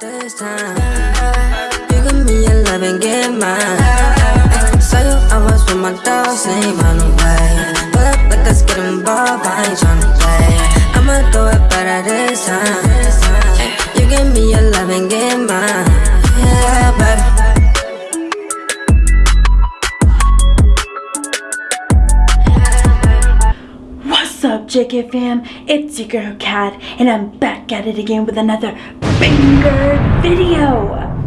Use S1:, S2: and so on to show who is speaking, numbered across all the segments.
S1: this time. You give me your love and get mine. Saw you, I was with my dogs, ain't run away. Pull up like let's get involved, I ain't tryna play. I'ma do it better this time. You give me your love and get mine. Yeah, baby.
S2: What's up, JK fam? It's your girl Kat, and I'm back at it again with another video.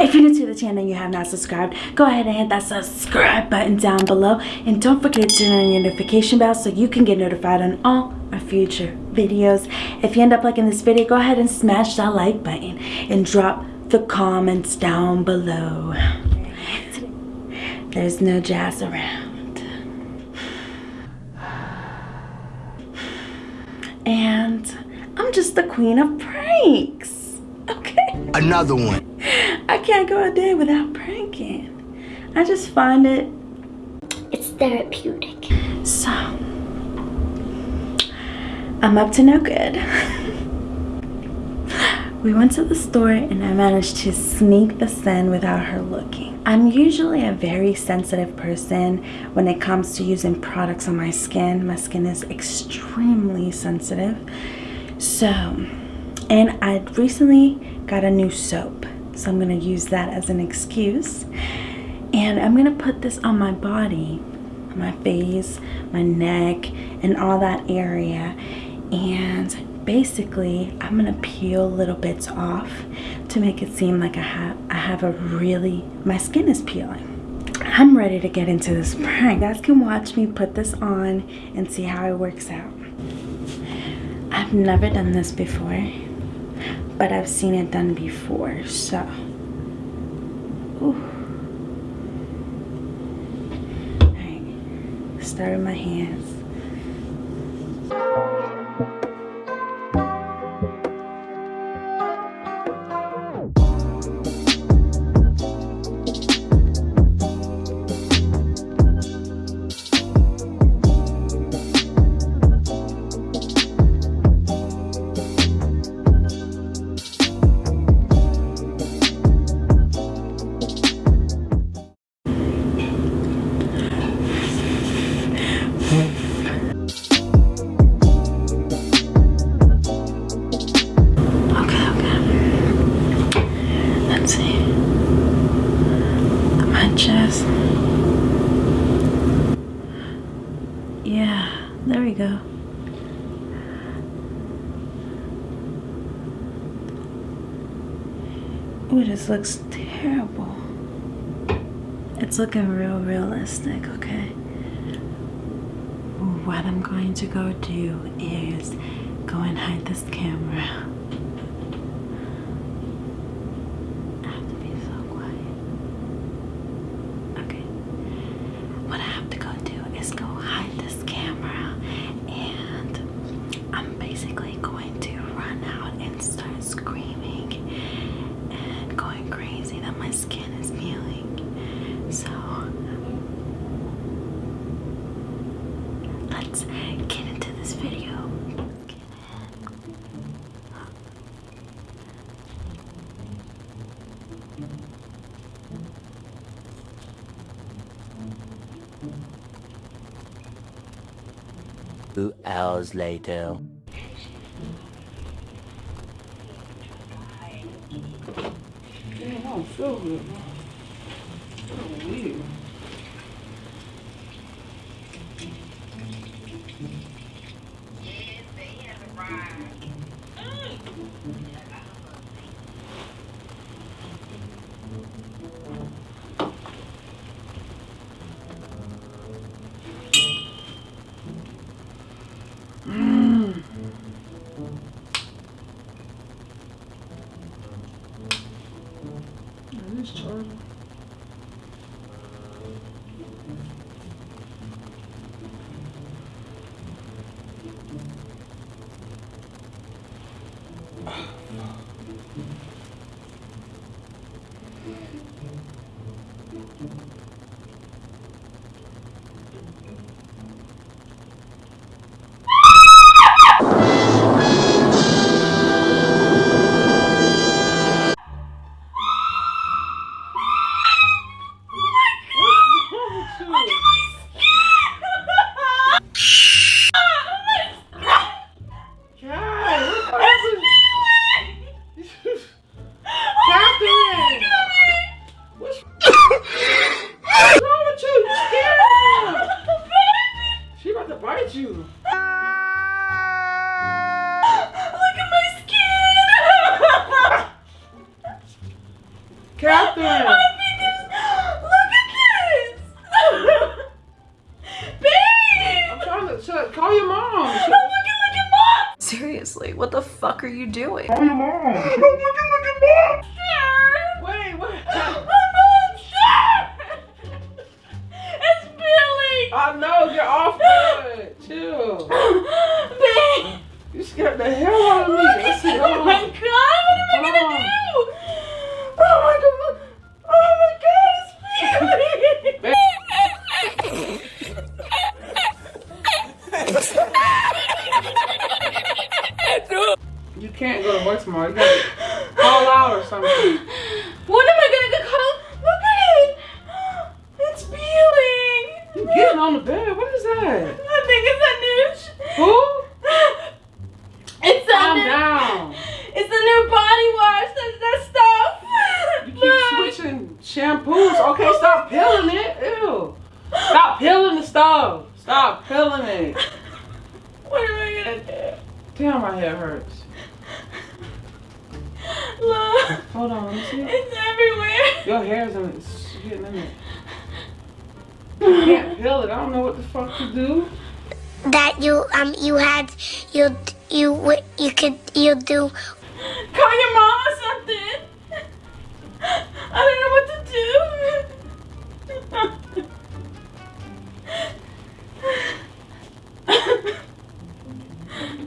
S2: if you're new to the channel and you have not subscribed, go ahead and hit that subscribe button down below, and don't forget to turn on your notification bell so you can get notified on all our future videos. If you end up liking this video, go ahead and smash that like button and drop the comments down below. There's no jazz around. and I'm just the queen of pranks. Okay?
S3: Another one.
S2: I can't go a day without pranking. I just find it
S4: It's therapeutic.
S2: so. I'm up to no good. we went to the store and I managed to sneak this in without her looking. I'm usually a very sensitive person when it comes to using products on my skin. My skin is extremely sensitive. So, and I recently got a new soap. So I'm gonna use that as an excuse. And I'm gonna put this on my body, my face, my neck, and all that area. And basically, I'm gonna peel little bits off to make it seem like I have I have a really my skin is peeling. I'm ready to get into this prank. You guys can watch me put this on and see how it works out. Never done this before, but I've seen it done before, so. Ooh. Alright, start with my hands. Yeah, there we go. Ooh, this looks terrible. It's looking real realistic, okay? What I'm going to go do is go and hide this camera. let's get into this video. Two hours later. Damn, I don't feel good. So weird. nicht schauen. Chuck, call your mom. Oh my god, look at mom! Seriously, what the fuck are you doing? Call your mom. Oh my god,
S3: look at mom!
S5: Wait, what?
S6: I'm on
S7: It's Billy!
S6: I know, you're off good. Chill.
S7: Billy!
S6: You scared the hell out of me. Look,
S7: oh my god, what am I gonna do?
S6: Tomorrow. You gotta call out or something.
S7: What am I gonna get called? Look at it! It's peeling!
S6: You getting on the bed? What is that?
S7: I think it's a new.
S6: Who?
S7: It's a
S6: Calm
S7: new.
S6: down.
S7: It's the new body wash. That's that stuff.
S6: You keep
S7: Look.
S6: switching shampoos. Okay, stop peeling it. Ew. Stop peeling the stuff. Stop peeling it.
S7: What am I gonna do?
S6: Damn, my head hurts.
S7: Look.
S6: Hold on, let me see.
S7: It's everywhere.
S6: Your hair's in it. Getting in it. You can't peel it. I don't know what the fuck to do.
S4: That you um you had you you w- you could you do
S7: Call your mom or something. I don't know what to do.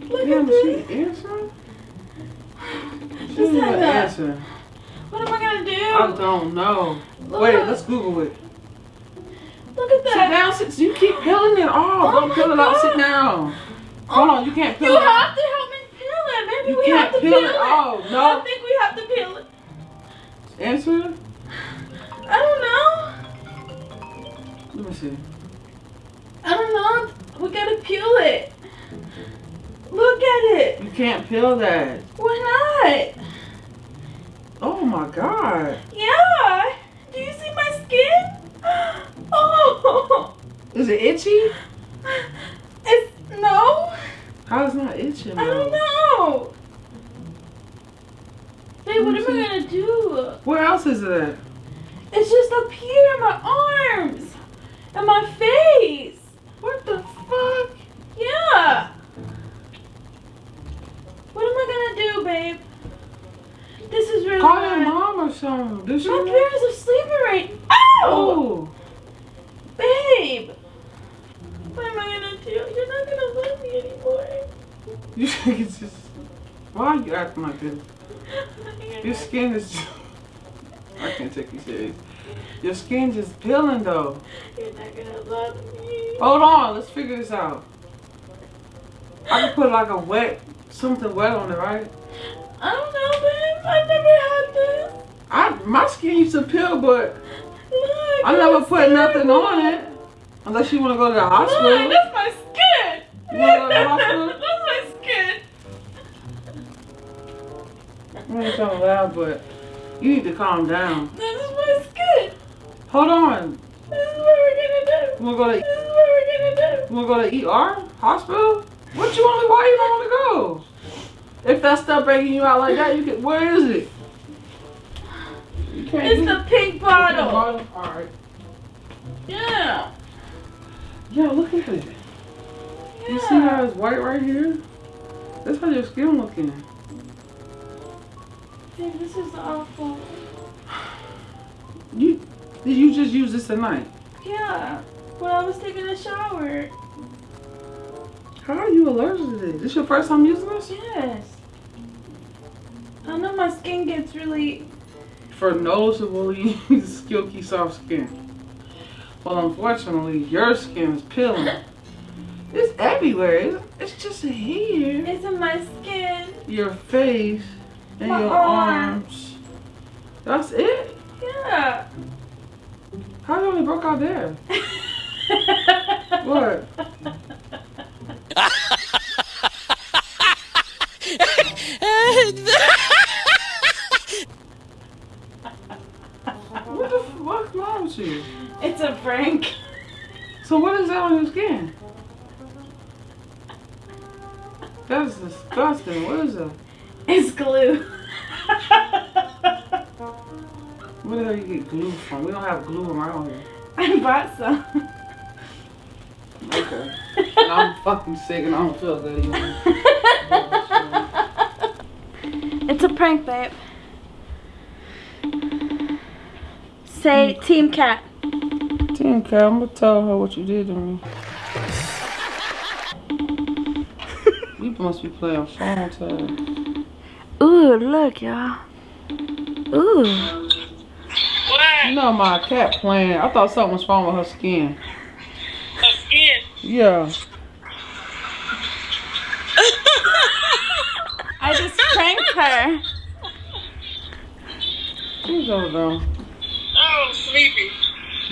S7: Look
S6: Damn,
S7: at
S6: is
S7: this.
S6: she answering? She
S7: like that.
S6: answer.
S7: What am I gonna do?
S6: I don't know. Wait, let's Google it.
S7: Look at
S6: Sit
S7: that.
S6: down. Sit. You keep peeling it off.
S7: Oh
S6: don't peel it off.
S7: God.
S6: Sit down. Oh, Hold on. You can't peel
S7: You
S6: it You
S7: have to help me peel it. Maybe
S6: You
S7: we have to
S6: peel
S7: peel,
S6: it
S7: it.
S6: off. No.
S7: I don't think we have to peel it.
S6: Answer.
S7: I don't know.
S6: Let me see.
S7: I don't know. We gotta peel it. Look at it.
S6: You can't peel that.
S7: Why not?
S6: Oh my god.
S7: Yeah. Do you see my skin? Oh.
S6: Is it itchy?
S7: It's no.
S6: How is it not itching?
S7: I don't know. Babe, what am I gonna do?
S6: Where else is it?
S7: It's just up here in my arms and my face.
S6: Mom or something.
S7: My parents are sleeping right. Ow!
S6: Oh.
S7: Babe! Mm-hmm. What am I gonna do? You're not gonna love me anymore.
S6: You think it's just. Why are you acting like this? Your skin is. I can't take you serious. Your skin just peeling though.
S7: You're not gonna love me.
S6: Hold on, let's figure this out. I can put like a wet, something wet on it, right?
S7: I don't know, babe. I've never had this.
S6: I my skin used to peel, but
S7: Look,
S6: I never put nothing on it. Unless you want to go to the
S7: Look,
S6: hospital.
S7: that's my skin.
S6: You wanna go to the hospital?
S7: that's my skin.
S6: I ain't so loud, but you need to calm down.
S7: This is my skin.
S6: Hold on.
S7: This is what we're gonna do.
S6: You wanna go to
S7: This is what we're gonna do.
S6: you wanna go to ER hospital? What you want? Why you don't want to go? If that stuff breaking you out like that, you can. Where is it?
S7: It's the pink bottle.
S6: All right.
S7: Yeah.
S6: Yeah, look at it. You see how it's white right here? That's how your skin looking.
S7: Dude, this is awful.
S6: You did you just use this tonight?
S7: Yeah. When I was taking a shower.
S6: How are you allergic to this? This your first time using this?
S7: Yes. I know my skin gets really.
S6: For noticeably silky soft skin. Well, unfortunately, your skin is peeling. It's everywhere. It's, it's just here.
S7: It's in my skin.
S6: Your face and
S7: My
S6: your
S7: arm.
S6: arms. That's it.
S7: Yeah.
S6: How you only broke out there? What So what is that on your skin? That's disgusting. What is that?
S7: It's glue.
S6: Where the hell you get glue from? We don't have glue around here.
S7: I bought some.
S6: Okay. I'm fucking sick and I don't feel good either.
S7: prank, babe. Say Team Kat.
S6: Team Kat, I'm gonna tell her what you did to me. you must be playing phone tag.
S7: Ooh, look, y'all. Ooh.
S6: You know my cat playing. I thought something was wrong with her skin.
S8: Her skin.
S6: Yeah.
S7: I just pranked her.
S6: She's over there.
S8: Oh, I'm sleepy.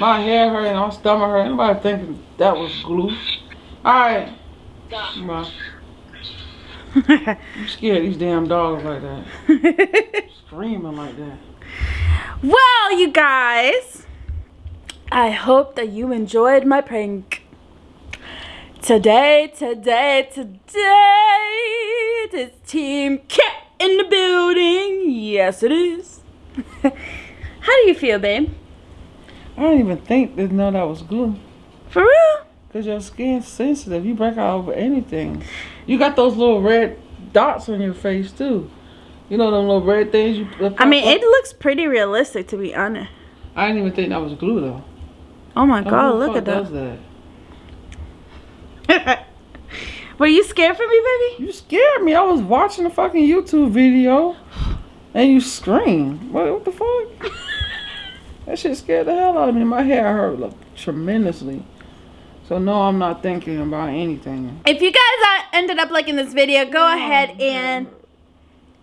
S6: My hair hurt and my stomach hurt. Anybody thinking that was glue? Alright. Bye. I'm scared of these damn dogs like that. Screaming like that.
S7: Well, you guys, I hope that you enjoyed my prank. Today, today, today, it is Team Kat in the building. Yes, it is. How do you feel, babe?
S6: I don't even think they know that was glue.
S7: For real?
S6: Cause your skin's sensitive. You break out over anything. You got those little red dots on your face too. You know them little red things you.
S7: I mean,
S6: pop
S7: it looks pretty realistic, to be honest.
S6: I didn't even think that was glue though.
S7: Oh my god,
S6: the
S7: look at that.
S6: that?
S7: Were you scared for me, baby?
S6: You scared me. I was watching a fucking YouTube video, and you scream. What, what the fuck? that shit scared the hell out of me. My hair hurt like, tremendously. So no, I'm not thinking about anything.
S7: If you guys ended up liking this video, go oh, ahead and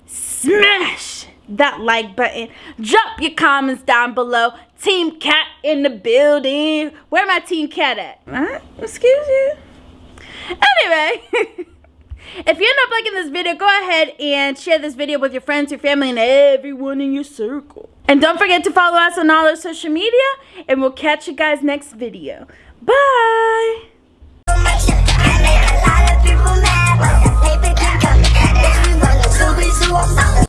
S7: smash that like button. Drop your comments down below. Team Kat in the building. Where my Team Kat at? Huh? Excuse you? Anyway, if you end up liking this video, go ahead and share this video with your friends, your family, and everyone in your circle. And don't forget to follow us on all our social media. And we'll catch you guys next video. Bye.